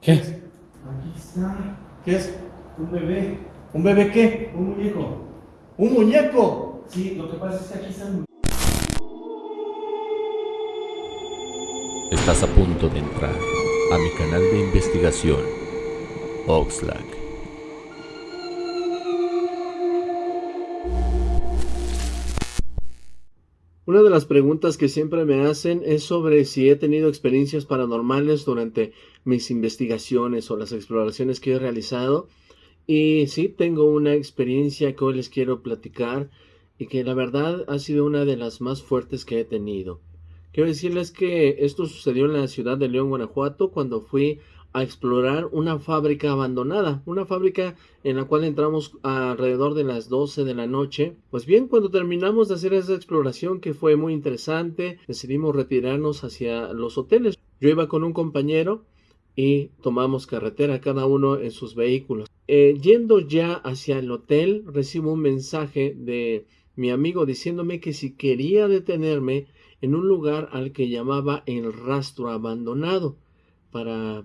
¿Qué? Aquí está. ¿Qué es? Un bebé. ¿Un bebé qué? Un muñeco. ¡Un muñeco! Sí, lo que pasa es que aquí están. Estás a punto de entrar a mi canal de investigación, Oxlack. Una de las preguntas que siempre me hacen es sobre si he tenido experiencias paranormales durante mis investigaciones o las exploraciones que he realizado. Y sí, tengo una experiencia que hoy les quiero platicar y que la verdad ha sido una de las más fuertes que he tenido. Quiero decirles que esto sucedió en la ciudad de León, Guanajuato, cuando fui a explorar una fábrica abandonada, una fábrica en la cual entramos alrededor de las 12 de la noche. Pues bien, cuando terminamos de hacer esa exploración que fue muy interesante, decidimos retirarnos hacia los hoteles. Yo iba con un compañero y tomamos carretera cada uno en sus vehículos. Eh, yendo ya hacia el hotel, recibo un mensaje de mi amigo diciéndome que si quería detenerme en un lugar al que llamaba el rastro abandonado para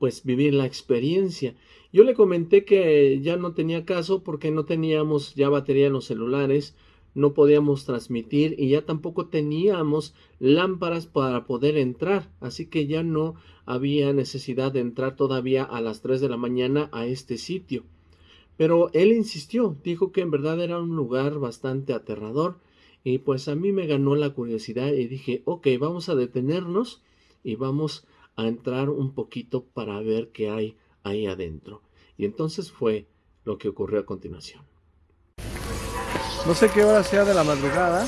pues vivir la experiencia. Yo le comenté que ya no tenía caso porque no teníamos ya batería en los celulares, no podíamos transmitir y ya tampoco teníamos lámparas para poder entrar, así que ya no había necesidad de entrar todavía a las 3 de la mañana a este sitio. Pero él insistió, dijo que en verdad era un lugar bastante aterrador y pues a mí me ganó la curiosidad y dije, ok, vamos a detenernos y vamos a entrar un poquito para ver qué hay ahí adentro. Y entonces fue lo que ocurrió a continuación. No sé qué hora sea de la madrugada.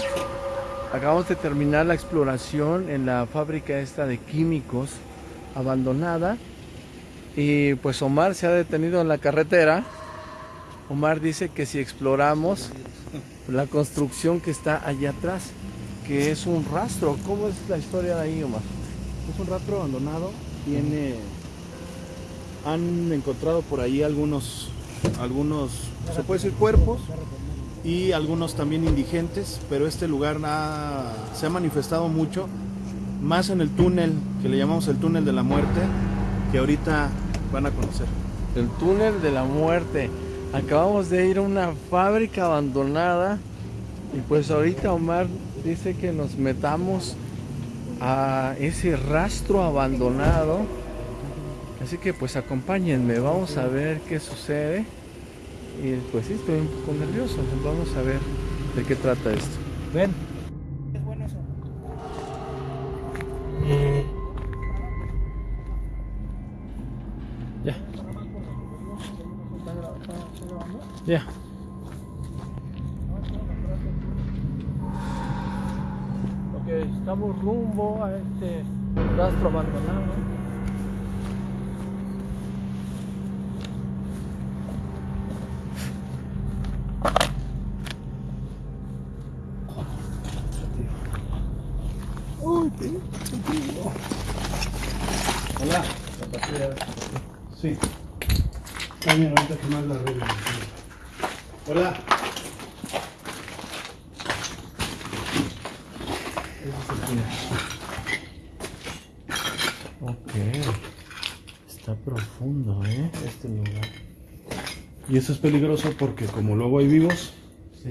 Acabamos de terminar la exploración en la fábrica esta de químicos abandonada. Y pues Omar se ha detenido en la carretera. Omar dice que si exploramos la construcción que está allá atrás, que es un rastro. ¿Cómo es la historia de ahí, Omar? Es un rastro abandonado. Tiene. Han encontrado por ahí algunos. Algunos. Se puede decir cuerpos. Y algunos también indigentes. Pero este lugar ha, se ha manifestado mucho. Más en el túnel, que le llamamos el túnel de la muerte. Que ahorita van a conocer. El túnel de la muerte. Acabamos de ir a una fábrica abandonada. Y pues ahorita Omar dice que nos metamos a ese rastro abandonado. Así que pues acompáñenme, vamos a ver qué sucede. Y pues sí, estoy un poco nervioso. Vamos a ver de qué trata esto. Ven. Es bueno eso. Ya. Ya. Rumbo a este rastro abandonado. Hola. Sí. Que más la. Hola. Ok. Está profundo, ¿eh? Este lugar. Y eso es peligroso porque como luego hay vivos, Sí.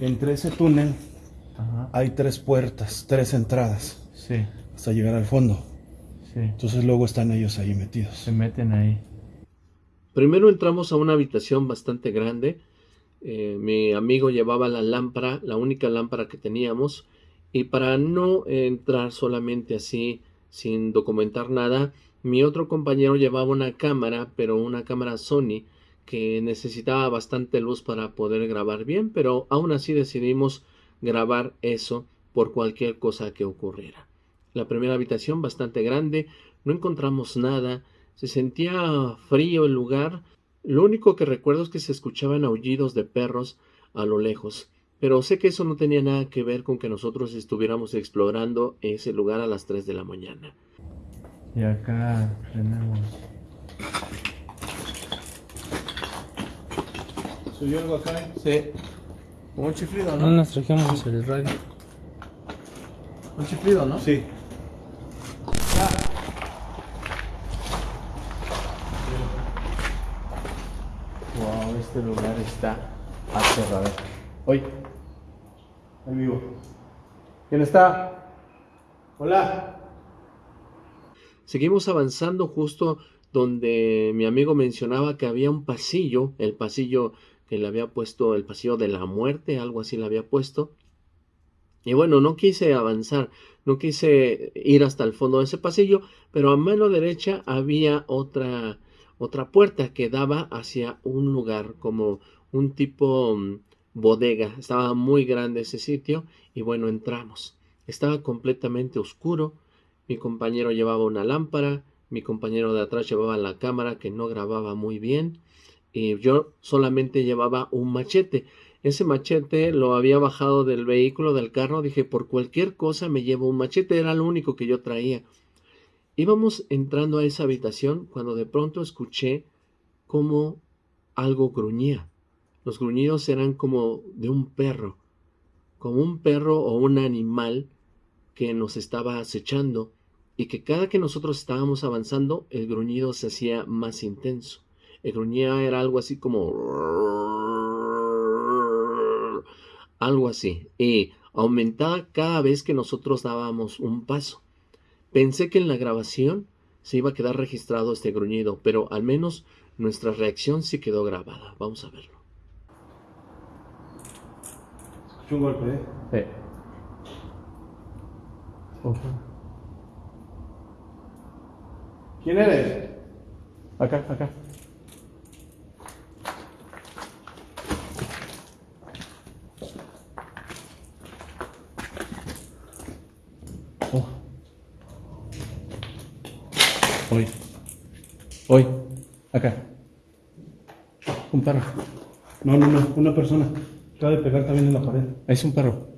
entre ese túnel Ajá. hay tres puertas, tres entradas, Sí. hasta llegar al fondo. Sí. Entonces luego están ellos ahí metidos. Se meten ahí. Primero entramos a una habitación bastante grande. Eh, mi amigo llevaba la lámpara, la única lámpara que teníamos. Y para no entrar solamente así, sin documentar nada, mi otro compañero llevaba una cámara, pero una cámara Sony, que necesitaba bastante luz para poder grabar bien, pero aún así decidimos grabar eso por cualquier cosa que ocurriera. La primera habitación bastante grande, no encontramos nada, se sentía frío el lugar, lo único que recuerdo es que se escuchaban aullidos de perros a lo lejos. Pero sé que eso no tenía nada que ver con que nosotros estuviéramos explorando ese lugar a las 3 de la mañana. Y acá tenemos... ¿Subió algo acá? Sí. Como un chiflido, ¿no? No nos trajimos el radio. Un chiflido, ¿no? Sí. Wow, este lugar está aterrador. Hoy. Ahí vivo. ¿Quién está? Hola. Seguimos avanzando justo donde mi amigo mencionaba que había un pasillo, el pasillo que le había puesto, el pasillo de la muerte, algo así le había puesto. Y bueno, no quise avanzar, no quise ir hasta el fondo de ese pasillo, pero a mano derecha había otra, otra puerta que daba hacia un lugar como un tipo mm, bodega. Estaba muy grande ese sitio y bueno, entramos. Estaba completamente oscuro. Mi compañero llevaba una lámpara, mi compañero de atrás llevaba la cámara que no grababa muy bien y yo solamente llevaba un machete. Ese machete lo había bajado del vehículo, del carro. Dije, por cualquier cosa me llevo un machete. Era lo único que yo traía. Íbamos entrando a esa habitación cuando de pronto escuché como algo gruñía. Los gruñidos eran como de un perro, como un perro o un animal que nos estaba acechando y que cada que nosotros estábamos avanzando el gruñido se hacía más intenso. El gruñía era algo así como algo así, y aumentaba cada vez que nosotros dábamos un paso. Pensé que en la grabación se iba a quedar registrado este gruñido, pero al menos nuestra reacción sí quedó grabada. Vamos a verlo. Escuché un golpe, ¿eh? Eh. ¿Quién eres? Acá, acá. Oh. Hoy. Hoy. Acá. Un perro. No, no, no. Una persona. Acaba de pegar también en la pared. Ahí es un perro.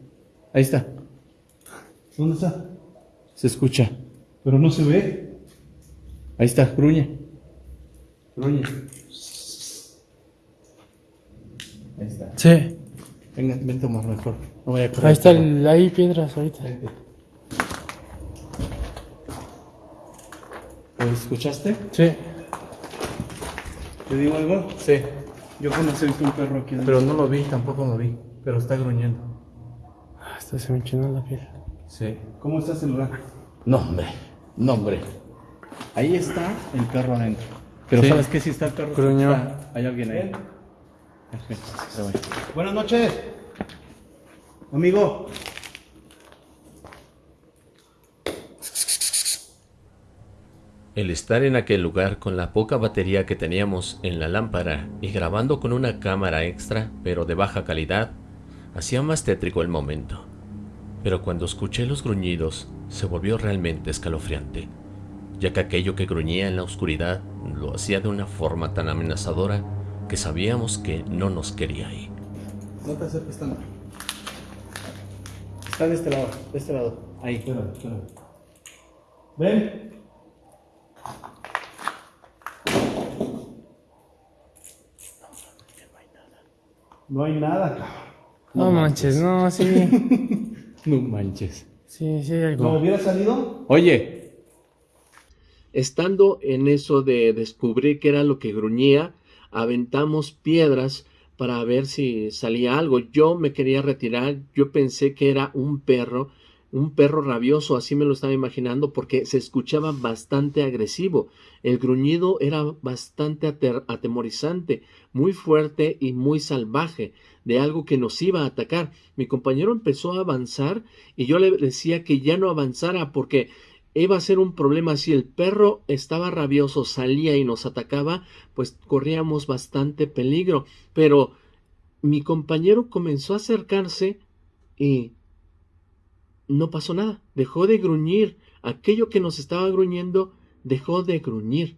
Ahí está. ¿Dónde está? Se escucha. Pero no se ve. Ahí está. Gruñe. Gruñe. Ahí está. Sí, Venga, ven a tomar mejor. No vaya a correr. ahí está, el, ahí piedras ahorita. ¿Escuchaste? Sí, ¿Te digo algo? Sí, Yo conocí un perro aquí. adentro. pero no lo vi, tampoco lo vi. Pero está gruñendo. hasta se me enchinó la piel. Sí. ¿Cómo está el celular? No, hombre. No, hombre. Ahí está el perro adentro. Pero Sí. ¿sabes qué? Si está el perro, Gruñó. está- hay alguien ahí. Buenas noches. Amigo. El estar en aquel lugar con la poca batería que teníamos en la lámpara y grabando con una cámara extra, pero de baja calidad, hacía más tétrico el momento. Pero cuando escuché los gruñidos, se volvió realmente escalofriante, ya que aquello que gruñía en la oscuridad lo hacía de una forma tan amenazadora que sabíamos que no nos quería ahí. No te acerques tanto. Está de este lado, de este lado. Ahí. Espérame, espérame. Ven. No hay nada, cabrón. No, manches, no, sí. No manches. Sí, sí hay algo. ¿No hubiera salido? Oye. Estando en eso de descubrir qué era lo que gruñía, aventamos piedras para ver si salía algo. Yo me quería retirar, yo pensé que era un perro, un perro rabioso, así me lo estaba imaginando, porque se escuchaba bastante agresivo. El gruñido era bastante atemorizante, muy fuerte y muy salvaje, de algo que nos iba a atacar. Mi compañero empezó a avanzar y yo le decía que ya no avanzara porque iba a ser un problema si el perro estaba rabioso, salía y nos atacaba, pues corríamos bastante peligro. Pero mi compañero comenzó a acercarse y no pasó nada. Dejó de gruñir. Aquello que nos estaba gruñendo dejó de gruñir.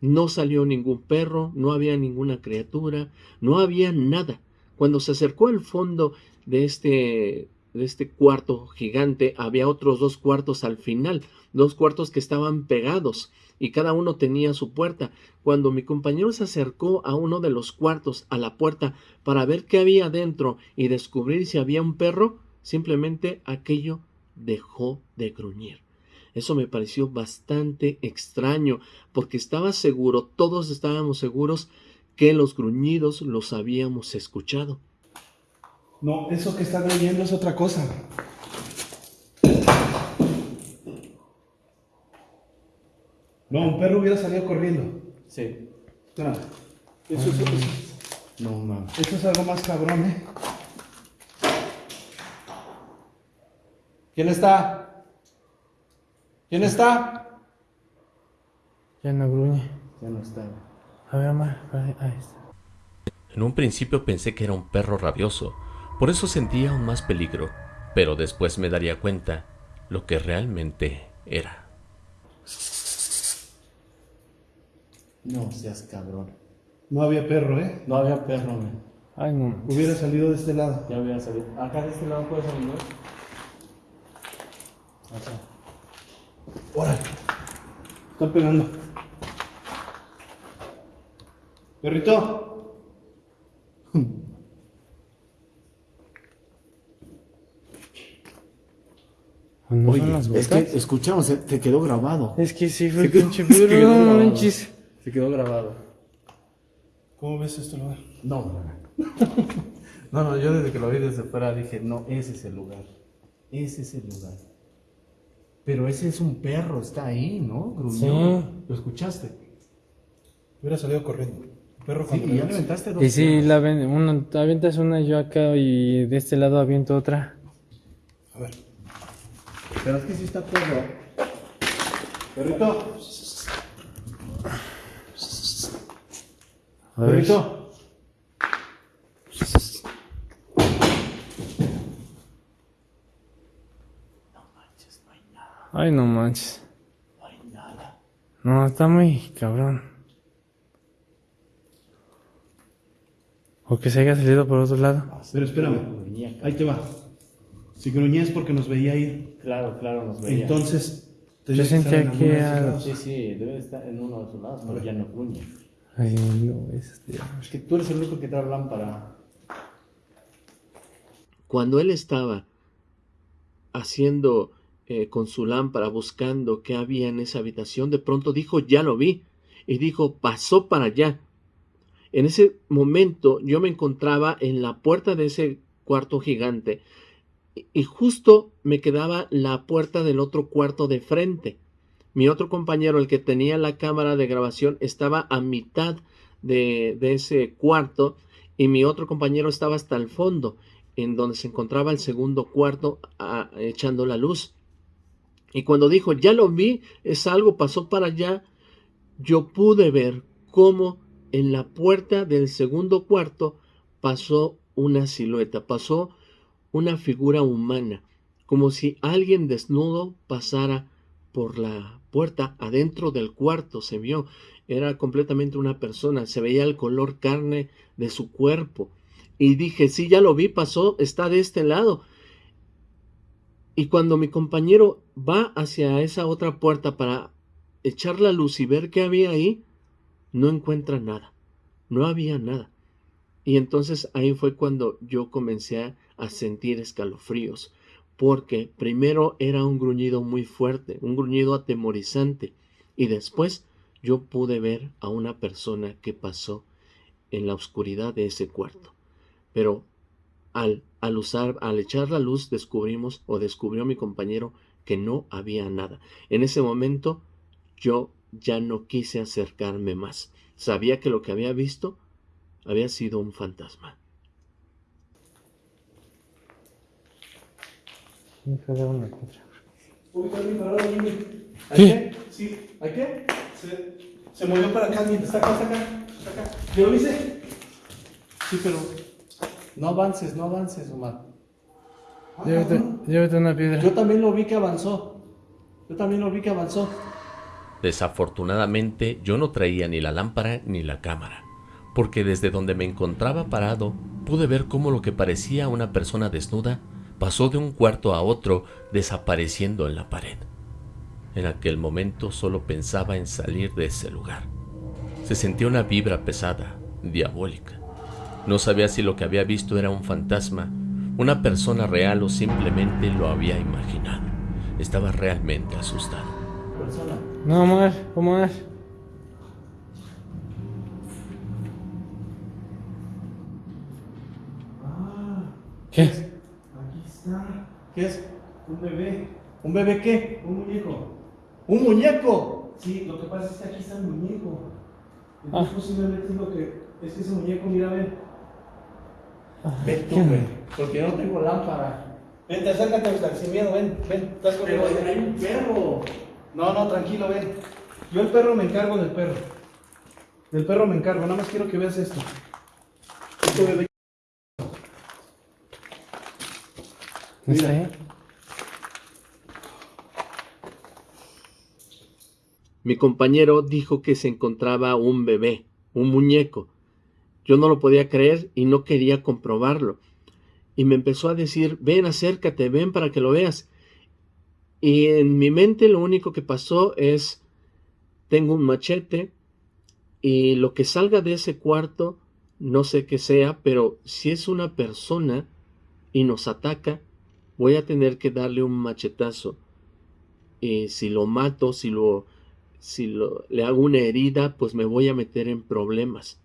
No salió ningún perro, no había ninguna criatura, no había nada. Cuando se acercó al fondo de este de este cuarto gigante había otros dos cuartos al final, dos cuartos que estaban pegados y cada uno tenía su puerta. Cuando mi compañero se acercó a uno de los cuartos, a la puerta, para ver qué había dentro y descubrir si había un perro, simplemente aquello dejó de gruñir. Eso me pareció bastante extraño, porque estaba seguro, todos estábamos seguros que los gruñidos los habíamos escuchado. No, eso que están oyendo es otra cosa. No, un perro hubiera salido corriendo. Sí. Eso es, eso- No mames. eso es algo más cabrón, ¿eh? ¿Quién está? ¿Quién está? Ya no gruñe. Ya no está. A ver, Ahí, ahí está. En un principio pensé que era un perro rabioso, por eso sentía aún más peligro, pero después me daría cuenta lo que realmente era. No seas cabrón. No había perro, ¿eh? No había perro, man. Ay, no. Hubiera salido de este lado. Ya hubiera salido. Acá de este lado puede salir, ¿no? Órale. Están pegando. Perrito. ¿O ¿No Oye, son las es que escuchamos, te quedó grabado. Es que sí fue Se quedó- pinche se quedó. No manches. Se quedó grabado. ¿Cómo ves este lugar? No, no, no. No, no, yo desde que lo vi desde fuera dije, no, ese es el lugar. Ese es el lugar. Pero ese es un perro, está ahí, ¿no? Gruñó. Sí. ¿Lo escuchaste? Hubiera salido corriendo. Perro Sí, y ya le aventaste dos Y si perros. la ven, uno, avientas una yo acá y de este lado aviento otra. A ver. Pero es que sí está perro. Perrito. Perrito. Ay, no manches. No, está muy cabrón. O que se haya salido por otro lado. Pero espérame. Ahí te va. Si gruñes porque nos veía ir. Claro, claro, nos veía. Entonces. Yo que sentía en que al- lados. Sí, sí, debe de estar en uno de sus lados, pero ya no gruñe. Ay, no, este. Es que tú eres el único que trae lámpara. Cuando él estaba haciendo eh, con su lámpara, buscando qué había en esa habitación, de pronto dijo, ya lo vi, y dijo, pasó para allá. En ese momento yo me encontraba en la puerta de ese cuarto gigante y- justo me quedaba la puerta del otro cuarto de frente. Mi otro compañero, el que tenía la cámara de grabación, estaba a mitad de, de ese cuarto y mi otro compañero estaba hasta el fondo, en donde se encontraba el segundo cuarto echando la luz. Y cuando dijo, ya lo vi, es algo, pasó para allá, yo pude ver cómo en la puerta del segundo cuarto pasó una silueta, pasó una figura humana, como si alguien desnudo pasara por la puerta adentro del cuarto, se vio, era completamente una persona, se veía el color carne de su cuerpo. Y dije, sí, ya lo vi, pasó, está de este lado. Y cuando mi compañero va hacia esa otra puerta para echar la luz y ver qué había ahí, no encuentra nada. No había nada. Y entonces ahí fue cuando yo comencé a, sentir escalofríos, porque primero era un gruñido muy fuerte, un gruñido atemorizante, y después yo pude ver a una persona que pasó en la oscuridad de ese cuarto. Pero al, al usar, al echar la luz, descubrimos o descubrió mi compañero que no había nada. En ese momento yo ya no quise acercarme más. Sabía que lo que había visto había sido un fantasma. Hijo de una contra. Uy, está bien parado, Jimmy. ¿Hay ¿Qué? qué? Sí. ¿Hay qué? Se, se movió para acá. Está acá, está acá. Está acá. ¿Ya lo viste? Sí, pero no avances, no avances, Omar. Llévate, llévate una piedra. Yo también lo vi que avanzó. Yo también lo vi que avanzó. Desafortunadamente yo no traía ni la lámpara ni la cámara, porque desde donde me encontraba parado pude ver cómo lo que parecía una persona desnuda pasó de un cuarto a otro desapareciendo en la pared. En aquel momento solo pensaba en salir de ese lugar. Se sentía una vibra pesada, diabólica. No sabía si lo que había visto era un fantasma, una persona real o simplemente lo había imaginado. Estaba realmente asustado. Persona. No, más, ¿cómo es? ¿Qué es? Aquí está. ¿Qué es? Un bebé. ¿Un bebé qué? Un muñeco. ¿Un muñeco? Sí, lo que pasa es que aquí está el muñeco. Entonces ah. posiblemente es lo que... Es que ese muñeco, mira, a ver. Ven tú, güey. Porque yo no tengo lámpara. Vente, acércate, Oscar, sin miedo, ven, ven. Estás Pero conmigo. hay un perro. No, no, tranquilo, ven. Yo el perro me encargo del perro. Del perro me encargo, nada más quiero que veas esto. Este bebé. Mira. Mi compañero dijo que se encontraba un bebé, un muñeco. Yo no lo podía creer y no quería comprobarlo. Y me empezó a decir, ven, acércate, ven para que lo veas. Y en mi mente lo único que pasó es, tengo un machete y lo que salga de ese cuarto, no sé qué sea, pero si es una persona y nos ataca, voy a tener que darle un machetazo. Y si lo mato, si lo si lo- le hago una herida, pues me voy a meter en problemas.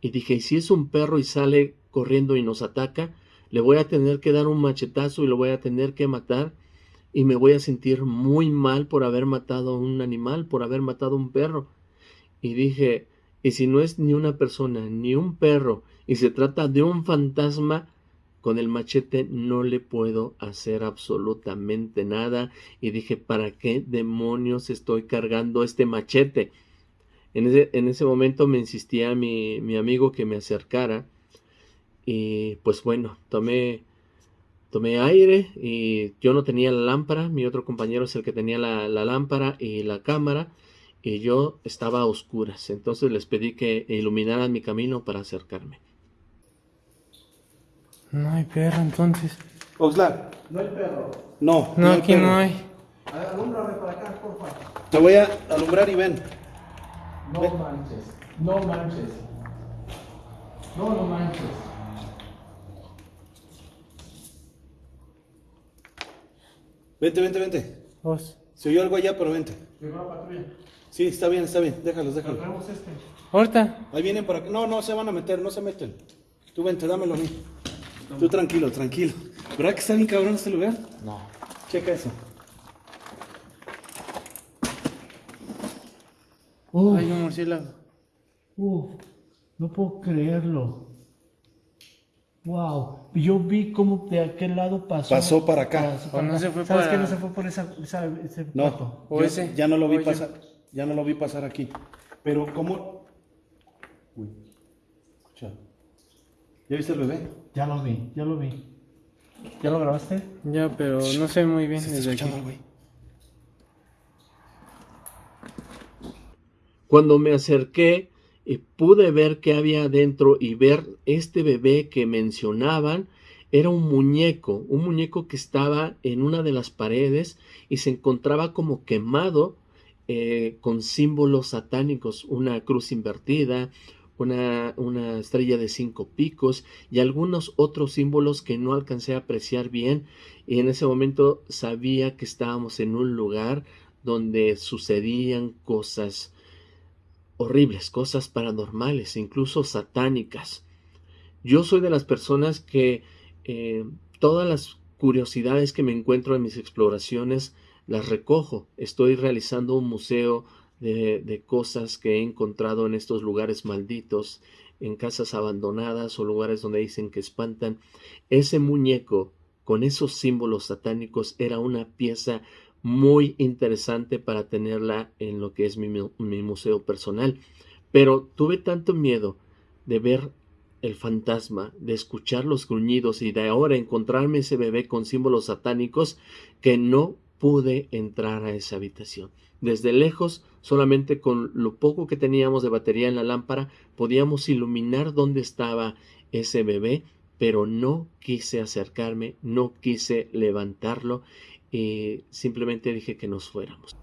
Y dije, ¿y si es un perro y sale corriendo y nos ataca? Le voy a tener que dar un machetazo y lo voy a tener que matar y me voy a sentir muy mal por haber matado a un animal, por haber matado a un perro. Y dije, ¿y si no es ni una persona, ni un perro, y se trata de un fantasma? Con el machete no le puedo hacer absolutamente nada y dije, ¿para qué demonios estoy cargando este machete? En ese, en ese momento me insistía mi, mi amigo que me acercara y pues bueno, tomé, tomé aire y yo no tenía la lámpara, mi otro compañero es el que tenía la, la lámpara y la cámara y yo estaba a oscuras, entonces les pedí que iluminaran mi camino para acercarme. No hay perro entonces. Oxlack, no hay perro. No, No, aquí perro. no hay. Alúmbrame para acá, porfa. Te voy a alumbrar y ven. No manches, no manches. No, no manches. Vente, vente, vente. Vos. Se oyó algo allá, pero vente. Sí, está bien, está bien. Déjalos, déjalos. Ahorita. Ahí vienen para acá. No, no se van a meter, no se meten. Tú vente, dámelo a mí. Tú tranquilo, tranquilo. ¿Verdad que está bien cabrón este lugar? No. Checa eso. Hay un murciélago. Uf, no puedo creerlo. Wow, yo vi cómo de aquel lado pasó. Pasó para acá. Pasó O no se fue ¿Sabes para- que no se fue por esa, esa- ese No? O yo ese. ya no lo vi O pasar. Ya no lo vi pasar aquí. Pero cómo. Uy. Escucha. ¿Ya viste el bebé? Ya lo vi, ya lo vi. ¿Ya lo grabaste? Ya, pero no sé muy bien Se está desde escuchando güey. Cuando me acerqué y pude ver qué había adentro y ver este bebé que mencionaban, era un muñeco, un muñeco que estaba en una de las paredes y se encontraba como quemado eh, con símbolos satánicos, una cruz invertida, una, una estrella de cinco picos y algunos otros símbolos que no alcancé a apreciar bien. Y en ese momento sabía que estábamos en un lugar donde sucedían cosas horribles, cosas paranormales, incluso satánicas. Yo soy de las personas que eh, todas las curiosidades que me encuentro en mis exploraciones las recojo. Estoy realizando un museo de, de cosas que he encontrado en estos lugares malditos, en casas abandonadas o lugares donde dicen que espantan. Ese muñeco con esos símbolos satánicos era una pieza muy interesante para tenerla en lo que es mi, mi museo personal. Pero tuve tanto miedo de ver el fantasma, de escuchar los gruñidos y de ahora encontrarme ese bebé con símbolos satánicos que no pude entrar a esa habitación. Desde lejos, solamente con lo poco que teníamos de batería en la lámpara, podíamos iluminar dónde estaba ese bebé, pero no quise acercarme, no quise levantarlo y simplemente dije que nos fuéramos.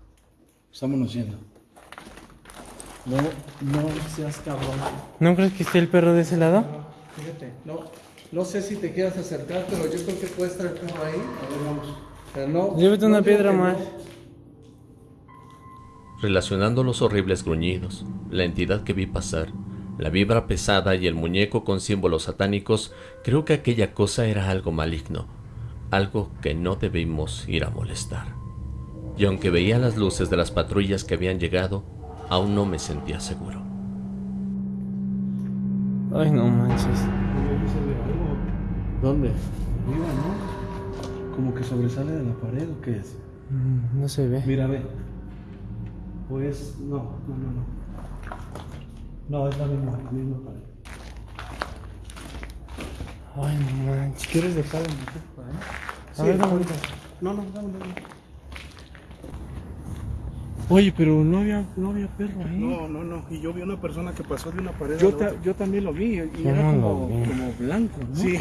Estámonos yendo. No, no seas cabrón. ¿No crees que esté el perro de ese lado? Fíjate, no, no sé si te quieras acercar, pero yo creo que puede estar el perro ahí. A ver, vamos. Pero no, Llévate no una digo piedra más. no. Relacionando los horribles gruñidos, la entidad que vi pasar, La vibra pesada y el muñeco con símbolos satánicos, creo que aquella cosa era algo maligno, algo que no debimos ir a molestar. Y aunque veía las luces de las patrullas que habían llegado, aún no me sentía seguro. Ay, no manches. ¿Dónde? Mira, ¿no? Como que sobresale de la pared o qué es. Mm, No se ve. Mira, ve. Pues, no, no, no, no. No, es la misma, la misma pared. Ay, no manches. ¿Quieres dejarlo en mi culpa, eh? A Sí, ver, dame ahorita. No, no, dame, dame. Oye, pero no había, no había perro ahí. No, no, no. Y yo vi una persona que pasó de una pared Yo, a la ta- otra. yo también lo vi y Yo era no como, vi. como blanco, ¿no? Sí.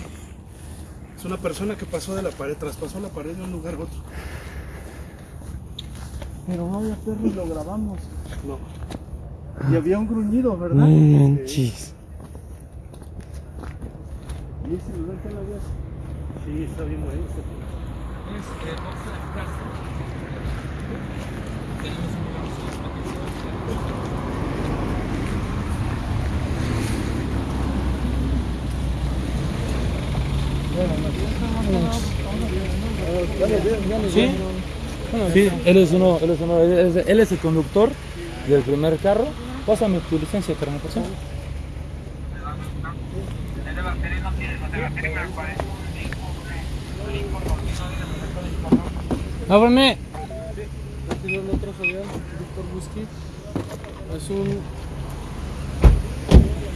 Es una persona que pasó de la pared, traspasó la pared de un lugar a otro. Pero no había perro y lo grabamos. No. Y había un gruñido, ¿verdad? No manches. ¿Y ese lugar que lo habías? Sí, está bien bonito. ¿Sí? Sí, él es uno, él es uno, él es, él es el conductor del primer carro. Pásame tu licencia, carnal, por favor. Ábreme. Es el otro Víctor Busqui. Es un.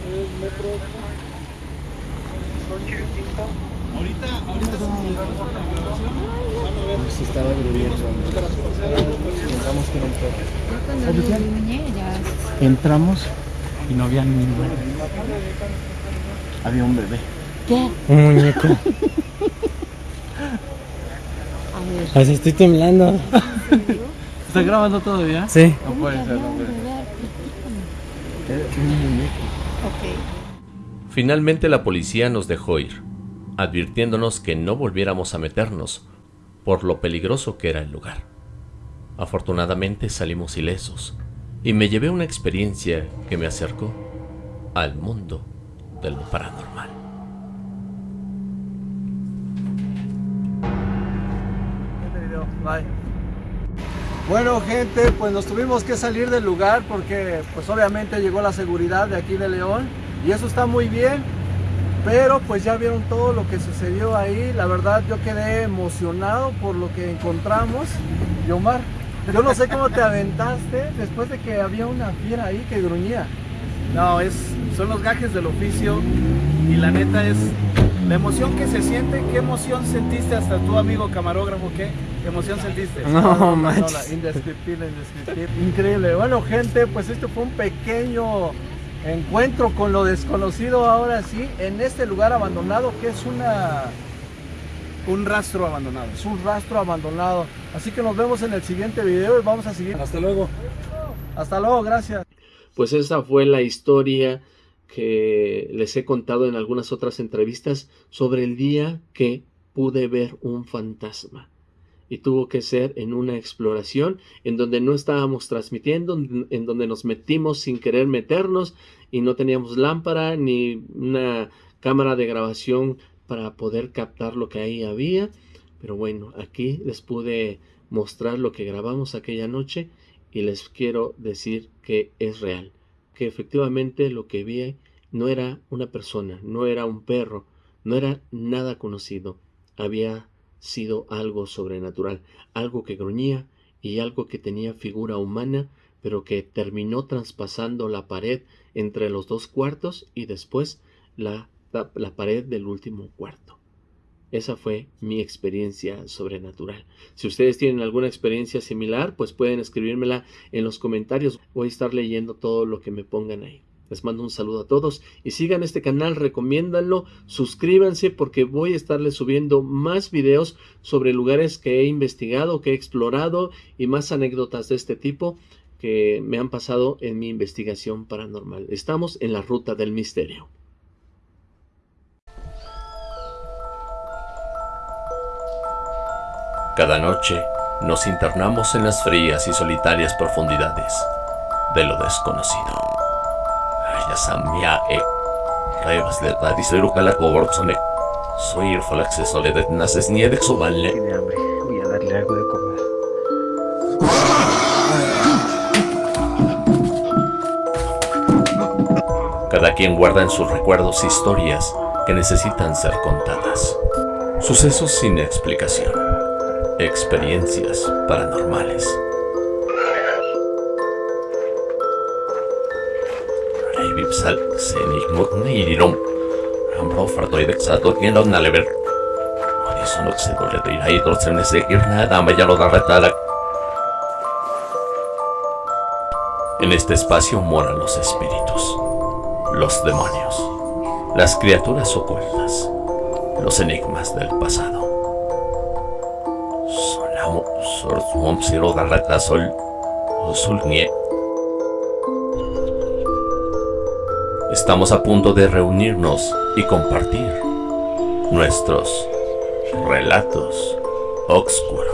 Es metro. Si estaba gruñendo. Pensamos que era un perro. Cuando lo gruñé, ya Entramos y no había ninguno. Había un bebé. Un muñeco. A ver. Así estoy temblando. ¿Está grabando todavía? Sí. No puede ser, no puede ser. Ok. Finalmente la policía nos dejó ir, advirtiéndonos que no volviéramos a meternos, por lo peligroso que era el lugar. Afortunadamente salimos ilesos, y me llevé una experiencia que me acercó al mundo de lo paranormal. Bueno, gente, pues nos tuvimos que salir del lugar porque pues obviamente llegó la seguridad de aquí de León y eso está muy bien, pero pues ya vieron todo lo que sucedió ahí, la verdad yo quedé emocionado por lo que encontramos. Y Omar, yo no sé cómo te aventaste después de que había una fiera ahí que gruñía. No, es, son los gajes del oficio y la neta es la emoción que se siente. ¿Qué emoción sentiste hasta tu amigo camarógrafo? ¿Qué emoción sentiste? No manches. indescriptible, indescriptible. Increíble. Bueno, gente, pues esto fue un pequeño encuentro con lo desconocido ahora sí, en este lugar abandonado que es una Un rastro abandonado. es un rastro abandonado. Así que nos vemos en el siguiente video y vamos a seguir. Hasta luego. Hasta luego, gracias. Pues esa fue la historia que les he contado en algunas otras entrevistas sobre el día que pude ver un fantasma. Y tuvo que ser en una exploración en donde no estábamos transmitiendo, en donde nos metimos sin querer meternos y no teníamos lámpara ni una cámara de grabación para poder captar lo que ahí había. Pero bueno, aquí les pude mostrar lo que grabamos aquella noche y les quiero decir que es real, que efectivamente lo que vi no era una persona, no era un perro, no era nada conocido, había sido algo sobrenatural, algo que gruñía y algo que tenía figura humana, pero que terminó traspasando la pared entre los dos cuartos y después la, la, la pared del último cuarto. Esa fue mi experiencia sobrenatural. Si ustedes tienen alguna experiencia similar, pues pueden escribírmela en los comentarios. Voy a estar leyendo todo lo que me pongan ahí. Les mando un saludo a todos y sigan este canal, recomiéndanlo, suscríbanse porque voy a estarles subiendo más videos sobre lugares que he investigado, que he explorado y más anécdotas de este tipo que me han pasado en mi investigación paranormal. Estamos en la ruta del misterio. Cada noche nos internamos en las frías y solitarias profundidades de lo desconocido. Ya samia e. Revas de la disero que la cobortzone. Soy el falaxe de naces ni de exoballe. Tiene hambre. Voy a darle algo de comer. Cada quien guarda en sus recuerdos historias que necesitan ser contadas. Sucesos sin explicación. Experiencias paranormales. Reivipsal senigmut neirom. Ambro fartoidek sato kienot nalever. Odisonok se dole de irai dorsen ese irna dame ya lo da retada. En este espacio moran los espíritus, los demonios, las criaturas ocultas, los enigmas del pasado. Estamos a punto de reunirnos y compartir nuestros relatos oscuros.